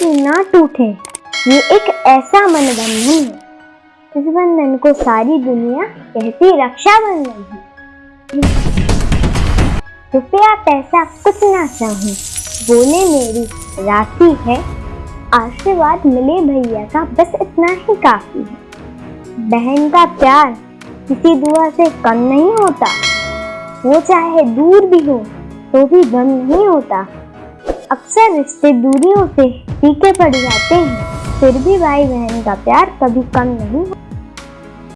भी ना टूटे। ये एक ऐसा मन बंधन है इस बंधन को सारी दुनिया कहती रक्षाबंधन है। रुपया पैसा कुछ ना चाहूँ, बोले मेरी, राखी है। आशीर्वाद मिले भैया का, बस इतना ही काफ़ी है। बहन का प्यार किसी दुआ से कम नहीं होता। वो चाहे दूर भी हो तो भी गम नहीं होता। अक्सर रिश्ते दूरियों से फीके पड़ जाते हैं। फिर भी भाई बहन का प्यार कभी कम नहीं